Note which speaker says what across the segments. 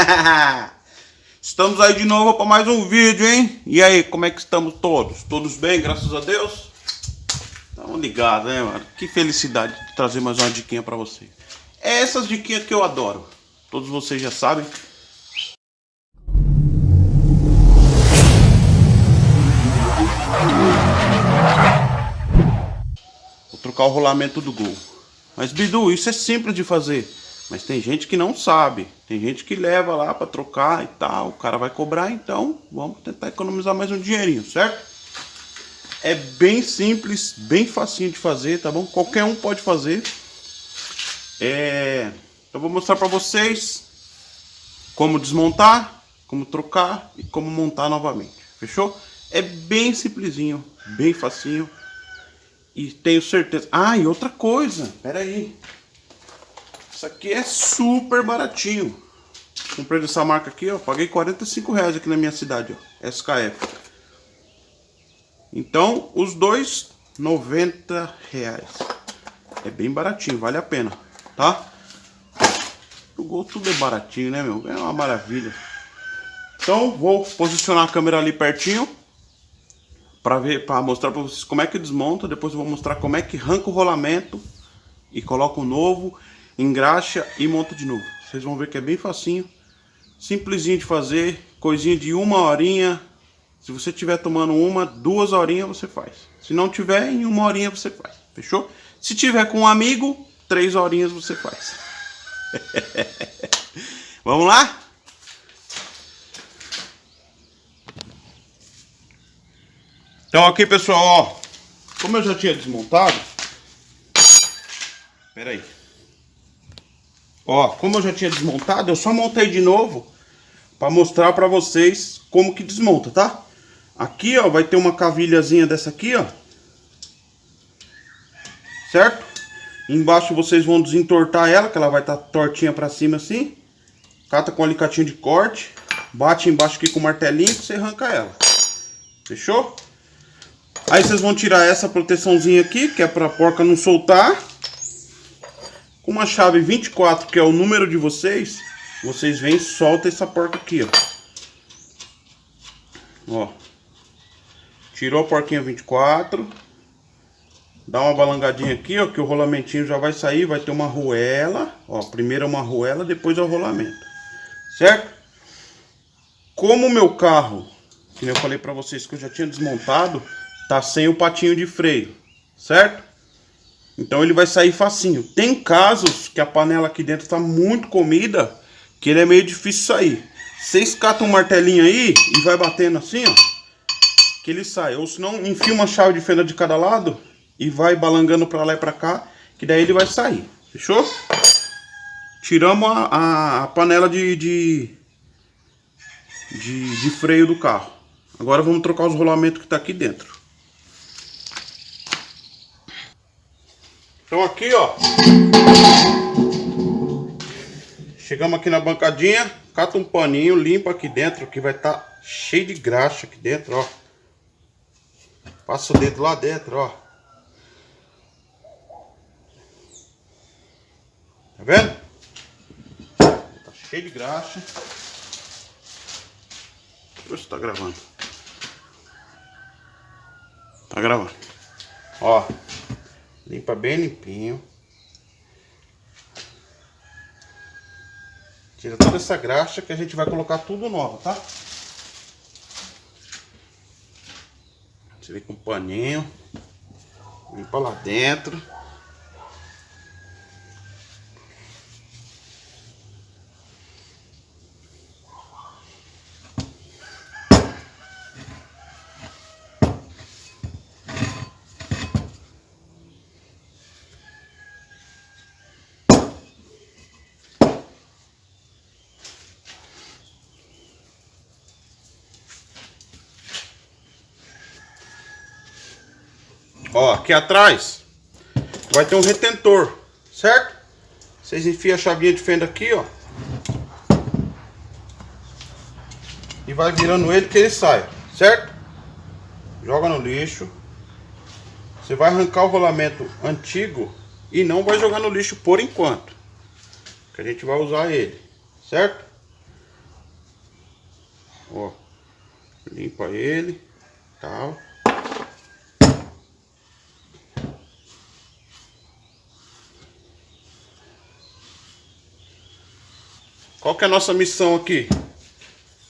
Speaker 1: Estamos aí de novo para mais um vídeo, hein? E aí, como é que estamos todos? Todos bem, graças a Deus? Estamos ligados, né, mano? Que felicidade de trazer mais uma diquinha para vocês. É essas diquinhas que eu adoro. Todos vocês já sabem. Vou trocar o rolamento do gol. Mas Bidu, isso é simples de fazer. Mas tem gente que não sabe. Tem gente que leva lá para trocar e tal. O cara vai cobrar, então vamos tentar economizar mais um dinheirinho, certo? É bem simples, bem facinho de fazer, tá bom? Qualquer um pode fazer. É... Eu vou mostrar para vocês como desmontar, como trocar e como montar novamente. Fechou? É bem simplesinho, bem facinho. E tenho certeza... Ah, e outra coisa, pera aí. Isso aqui é super baratinho. Comprei dessa marca aqui, ó. Paguei 45 reais aqui na minha cidade, ó. SKF. Então, os dois, 90 reais. É bem baratinho, vale a pena, tá? O Gol tudo é baratinho, né, meu? É uma maravilha. Então, vou posicionar a câmera ali pertinho para ver, para mostrar para vocês como é que desmonta. Depois eu vou mostrar como é que arranca o rolamento e coloca o novo engraxa e monta de novo. Vocês vão ver que é bem facinho, simplesinho de fazer, coisinha de uma horinha. Se você estiver tomando uma, duas horinhas você faz. Se não tiver, em uma horinha você faz. Fechou? Se tiver com um amigo, três horinhas você faz. Vamos lá? Então aqui pessoal, ó, como eu já tinha desmontado, espera aí. Ó, como eu já tinha desmontado, eu só montei de novo para mostrar para vocês como que desmonta, tá? Aqui, ó, vai ter uma cavilhazinha dessa aqui, ó. Certo? Embaixo vocês vão desentortar ela, que ela vai estar tá tortinha para cima assim. Cata com alicatinho de corte. Bate embaixo aqui com o martelinho que você arranca ela. Fechou? Aí vocês vão tirar essa proteçãozinha aqui, que é para a porca não soltar. Uma chave 24, que é o número de vocês, vocês vêm e soltam essa porca aqui, ó. Ó. Tirou a porquinha 24. Dá uma balangadinha aqui, ó, que o rolamentinho já vai sair, vai ter uma arruela. Ó, primeiro é uma arruela, depois é o rolamento. Certo? Como o meu carro, que eu falei pra vocês que eu já tinha desmontado, tá sem o patinho de freio, certo? Então ele vai sair facinho. Tem casos que a panela aqui dentro está muito comida, que ele é meio difícil sair. Vocês catam um martelinho aí e vai batendo assim, ó, que ele sai. Ou se não, enfia uma chave de fenda de cada lado e vai balangando para lá e para cá, que daí ele vai sair. Fechou? Tiramos a, a, a panela de, de, de, de freio do carro. Agora vamos trocar os rolamentos que está aqui dentro. Então aqui, ó. Chegamos aqui na bancadinha, cata um paninho, limpa aqui dentro, que vai estar tá cheio de graxa aqui dentro, ó. Passa o dedo lá dentro, ó. Tá vendo? Tá cheio de graxa. Deixa eu ver se tá gravando. Tá gravando. Ó. Limpa bem limpinho. Tira toda essa graxa que a gente vai colocar tudo novo, tá? Vem com um paninho. Limpa lá dentro. Ó, aqui atrás vai ter um retentor, certo? Vocês enfiam a chavinha de fenda aqui, ó. E vai virando ele que ele sai, certo? Joga no lixo. Você vai arrancar o rolamento antigo e não vai jogar no lixo por enquanto. Que a gente vai usar ele, certo? Ó. Limpa ele. Tal. Qual que é a nossa missão aqui?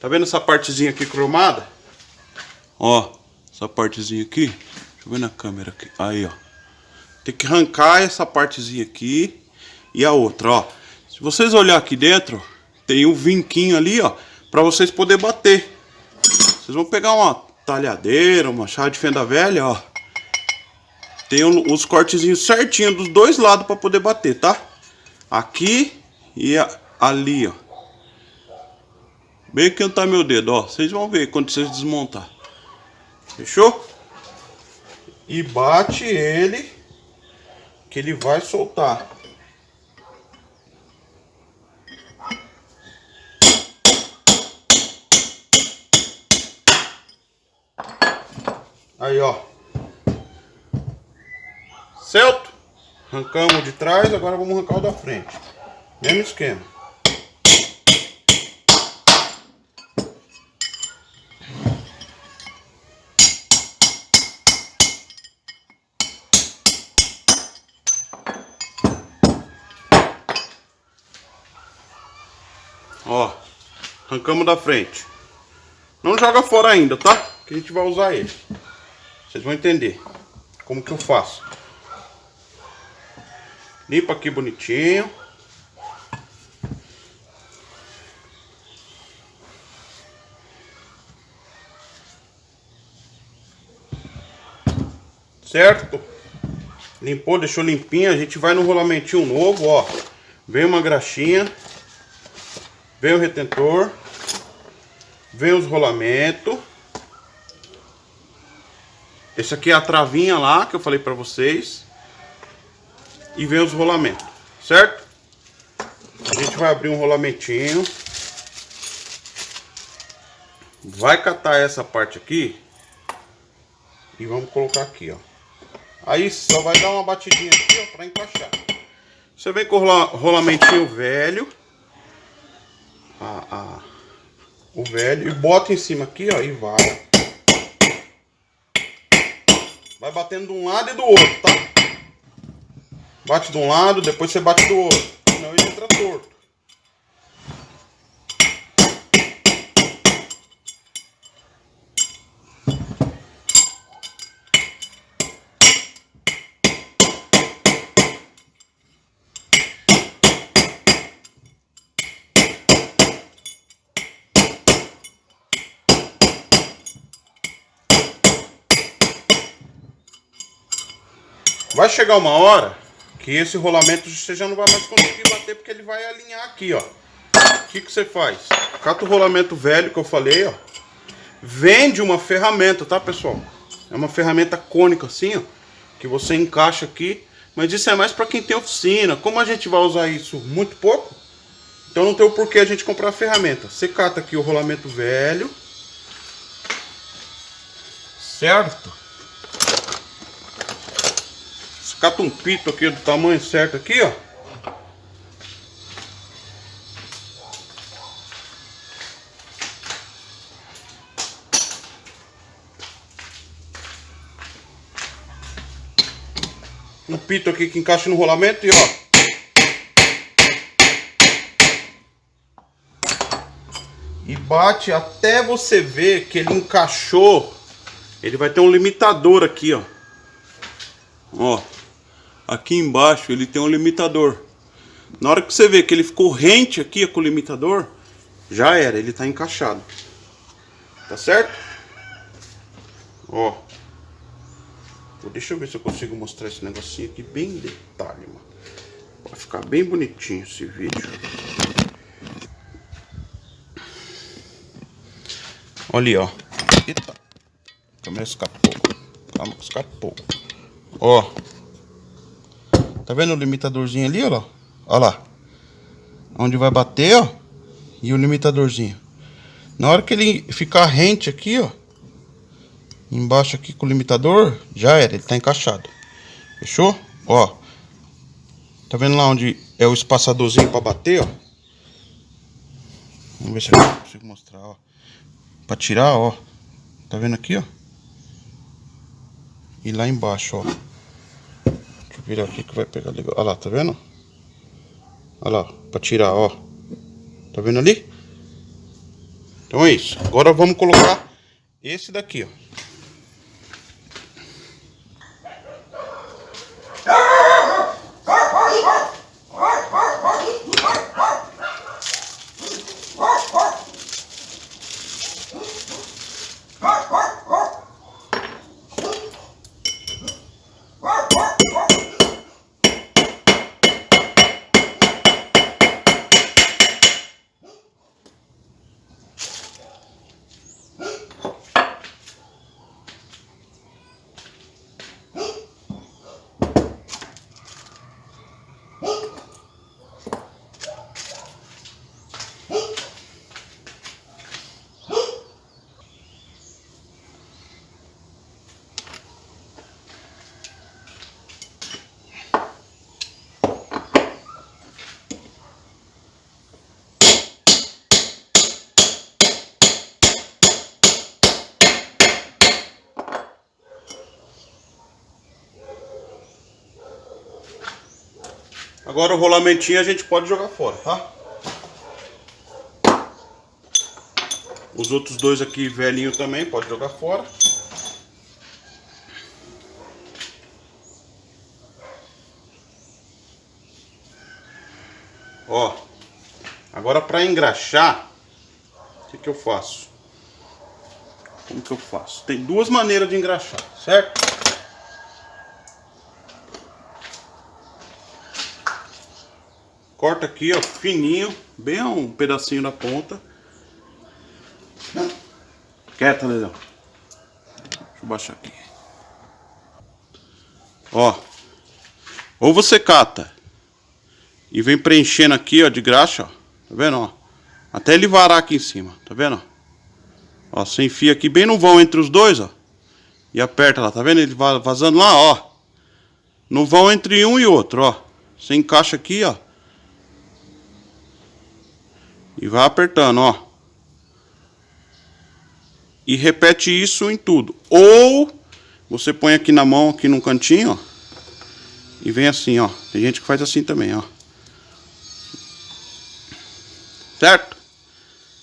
Speaker 1: Tá vendo essa partezinha aqui cromada? Ó, essa partezinha aqui. Deixa eu ver na câmera aqui. Aí, ó. Tem que arrancar essa partezinha aqui e a outra, ó. Se vocês olhar aqui dentro, tem um vinquinho ali, ó, para vocês poder bater. Vocês vão pegar uma talhadeira, uma chave de fenda velha, ó. Tem os cortezinhos certinho dos dois lados para poder bater, tá? Aqui e ali, ó. Aqui onde tá meu dedo, ó. Vocês vão ver quando vocês desmontar. Fechou? E bate ele que ele vai soltar. Aí, ó. Certo? Arrancamos de trás, agora vamos arrancar o da frente. Mesmo esquema. Arrancamos da frente. Não joga fora ainda, tá? Que a gente vai usar ele. Vocês vão entender como que eu faço. Limpa aqui bonitinho. Certo? Limpou, deixou limpinho. A gente vai no rolamentinho novo, ó. Vem uma graxinha. Vem o retentor. Vem os rolamentos. Esse aqui é a travinha lá que eu falei pra vocês. E vem os rolamentos, certo? A gente vai abrir um rolamentinho. Vai catar essa parte aqui. E vamos colocar aqui, ó. Aí só vai dar uma batidinha aqui, ó, pra encaixar. Você vem com o rolamentinho velho. A, a, o velho. E bota em cima aqui, ó, e vai. Vai batendo de um lado e do outro, tá? Bate de um lado, depois você bate do outro. Vai chegar uma hora que esse rolamento você já não vai mais conseguir bater porque ele vai alinhar aqui, ó. O que, que você faz? Cata o rolamento velho que eu falei, ó. Vende uma ferramenta, tá, pessoal? É uma ferramenta cônica assim, ó. Que você encaixa aqui. Mas isso é mais para quem tem oficina. Como a gente vai usar isso muito pouco, então não tem o porquê a gente comprar a ferramenta. Você cata aqui o rolamento velho. Certo? Cata um pito aqui do tamanho certo aqui, ó. Um pito aqui que encaixa no rolamento e ó. E bate até você ver que ele encaixou. Ele vai ter um limitador aqui, ó. Ó aqui embaixo ele tem um limitador. Na hora que você vê que ele ficou rente aqui com o limitador, já era, ele está encaixado. Tá certo? Ó. Deixa eu ver se eu consigo mostrar esse negocinho aqui bem em detalhe, mano. Vai ficar bem bonitinho esse vídeo. Olha ali, ó. Eita. A escapou. Calma escapou. Ó. Tá vendo o limitadorzinho ali, ó? Ó lá. Onde vai bater, ó. E o limitadorzinho. Na hora que ele ficar rente aqui, ó. Embaixo aqui com o limitador, já era, ele tá encaixado. Fechou? Ó. Tá vendo lá onde é o espaçadorzinho pra bater, ó? Vamos ver se eu consigo mostrar, ó. Pra tirar, ó. Tá vendo aqui, ó? E lá embaixo, ó. Virar aqui que vai pegar legal. Olha lá, tá vendo? Olha lá, pra tirar, ó. Tá vendo ali? Então é isso. Agora vamos colocar esse daqui, ó. Agora o rolamentinho a gente pode jogar fora, tá? Os outros dois aqui velhinho também pode jogar fora. Ó, agora para engraxar, o que, que eu faço? Como que eu faço? Tem duas maneiras de engraxar, certo? Corta aqui, ó, fininho, bem um pedacinho na ponta. Quieta, Leão. Deixa eu baixar aqui. Ó. Ou você cata e vem preenchendo aqui, ó, de graxa, ó. Tá vendo, ó? Até ele varar aqui em cima, tá vendo, ó? Ó, você enfia aqui bem no vão entre os dois, ó. E aperta lá, tá vendo? Ele vazando lá, ó. No vão entre um e outro, ó. Você encaixa aqui, ó. E vai apertando, ó. E repete isso em tudo. Ou você põe aqui na mão, aqui no cantinho, ó. E vem assim, ó. Tem gente que faz assim também, ó. Certo?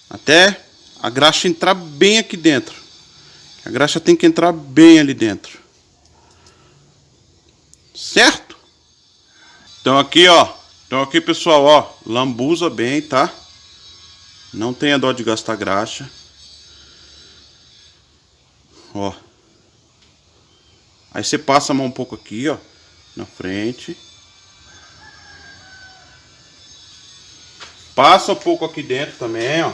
Speaker 1: Até a graxa entrar bem aqui dentro. A graxa tem que entrar bem ali dentro. Certo? Então aqui, ó. Então aqui, pessoal, ó. Lambuza bem, tá? Não tenha dó de gastar graxa. Ó. Aí você passa a mão um pouco aqui, ó. Na frente. Passa um pouco aqui dentro também, ó.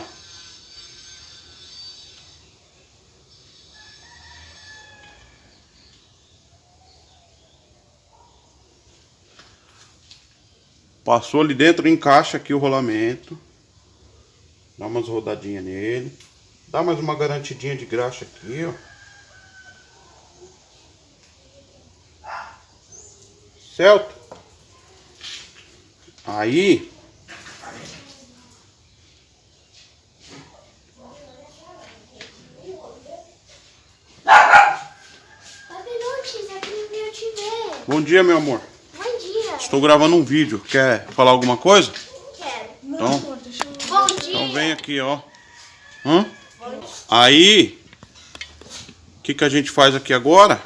Speaker 1: Passou ali dentro, encaixa aqui o rolamento. Dá umas rodadinhas nele. Dá mais uma garantidinha de graxa aqui, ó. Certo? Aí... Bom dia, meu amor.
Speaker 2: Bom dia.
Speaker 1: Estou gravando um vídeo. Quer falar alguma coisa?
Speaker 2: Quero.
Speaker 1: Então,
Speaker 2: Bom dia.
Speaker 1: então vem aqui, ó. Hã? Aí, o que, que a gente faz aqui agora?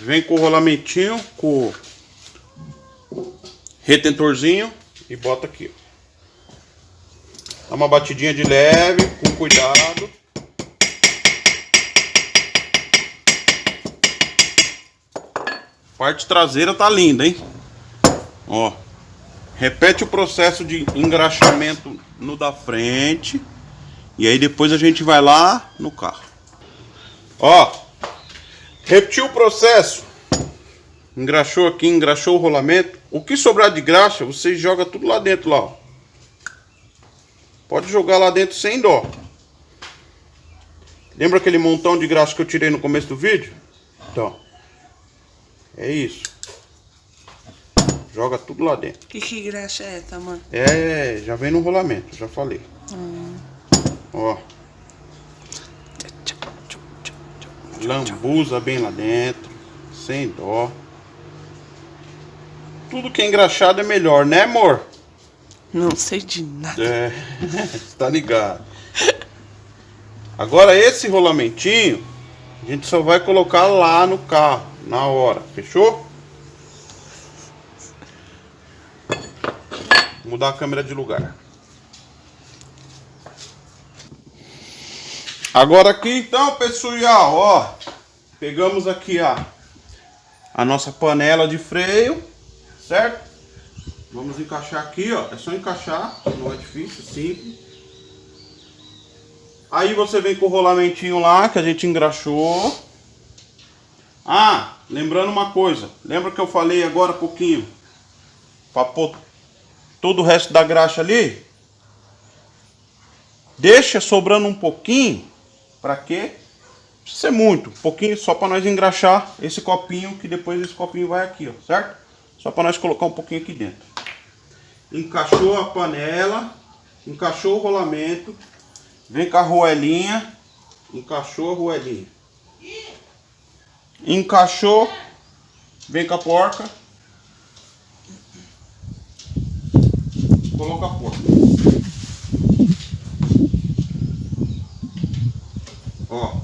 Speaker 1: Vem com o rolamentinho, com o retentorzinho e bota aqui. Dá uma batidinha de leve, com cuidado. Parte traseira tá linda, hein? Ó. Repete o processo de engraxamento no da frente. E aí depois a gente vai lá no carro. Ó. Repetiu o processo. Engraxou aqui, engraxou o rolamento. O que sobrar de graxa, você joga tudo lá dentro lá, ó. Pode jogar lá dentro sem dó. Lembra aquele montão de graxa que eu tirei no começo do vídeo? Então. É isso. Joga tudo lá dentro.
Speaker 3: Que graxa é essa, mano?
Speaker 1: É, já vem no rolamento, já falei. Ó. Lambuza bem lá dentro. Sem dó. Tudo que é engraxado é melhor, né amor?
Speaker 3: Não sei de nada.
Speaker 1: É, tá ligado. Agora esse rolamentinho, a gente só vai colocar lá no carro, na hora, fechou? Vou mudar a câmera de lugar. Agora aqui então, pessoal, ó, pegamos aqui a, a nossa panela de freio, certo? Vamos encaixar aqui, ó, é só encaixar, não é difícil, simples. Aí você vem com o rolamentinho lá que a gente engraxou. Ah, lembrando uma coisa, lembra que eu falei agora há pouquinho, pôr todo o resto da graxa ali? Deixa sobrando um pouquinho Pra quê? Precisa ser muito, um pouquinho só para nós engraxar esse copinho, que depois esse copinho vai aqui, ó, certo? Só para nós colocar um pouquinho aqui dentro. Encaixou a panela, encaixou o rolamento, vem com a roelinha, encaixou a roelinha. Encaixou, vem com a porca, coloca a porca. Ó.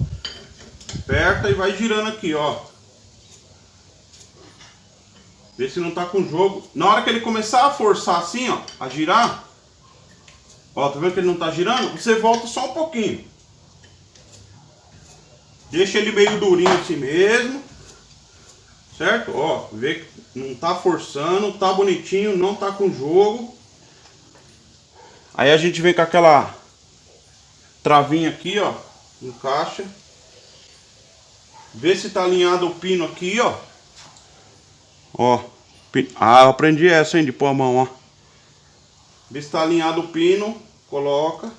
Speaker 1: Aperta e vai girando aqui, ó. Vê se não tá com jogo. Na hora que ele começar a forçar assim, ó, a girar. Ó, tá vendo que ele não tá girando? Você volta só um pouquinho. Deixa ele meio durinho assim mesmo. Certo? Ó, vê que não tá forçando, tá bonitinho, não tá com jogo. Aí a gente vem com aquela travinha aqui, ó encaixa. Vê se tá alinhado o pino aqui, ó. Ó. Ah, aprendi essa, hein, de pôr a mão, ó. Vê se tá alinhado o pino, coloca.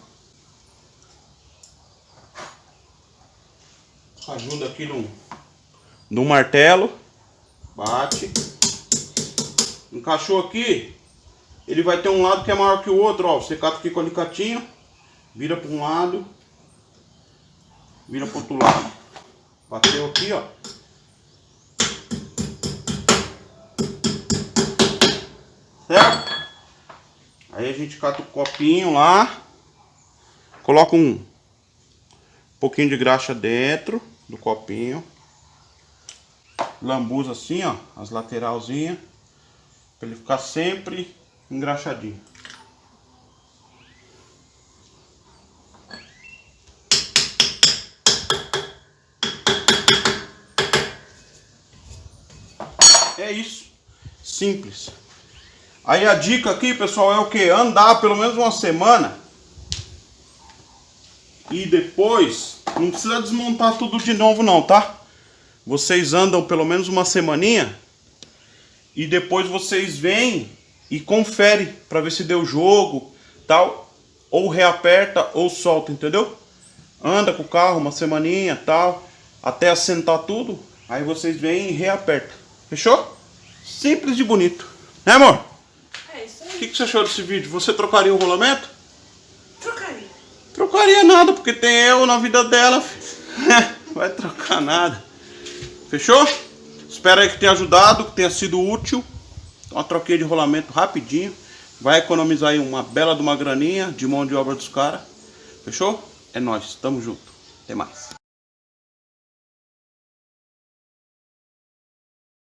Speaker 1: Ajuda aqui no, no martelo. Bate. Encaixou aqui. Ele vai ter um lado que é maior que o outro, ó. Você cata aqui com o alicatinho. Vira para um lado. Vira pro outro lado. Bateu aqui, ó. Certo? Aí a gente cata o copinho lá. Coloca um pouquinho de graxa dentro do copinho. Lambuza assim, ó. As lateralzinhas. Pra ele ficar sempre engraxadinho. É isso. Simples. Aí a dica aqui, pessoal, é o que? Andar pelo menos uma semana. E depois, não precisa desmontar tudo de novo não, tá? Vocês andam pelo menos uma semaninha. E depois vocês vêm e confere para ver se deu jogo, tal. Ou reaperta ou solta, entendeu? Anda com o carro uma semaninha, tal. Até assentar tudo. Aí vocês vêm e reaperta. Fechou? Simples e bonito. Né, amor?
Speaker 3: É isso aí.
Speaker 1: O que, que você achou desse vídeo? Você trocaria o rolamento?
Speaker 3: Trocaria.
Speaker 1: Trocaria nada, porque tem eu na vida dela. Vai trocar nada. Fechou? Espero aí que tenha ajudado, que tenha sido útil. Uma troquinha de rolamento rapidinho. Vai economizar aí uma bela de uma graninha de mão de obra dos caras. Fechou? É nóis. Tamo junto. Até mais.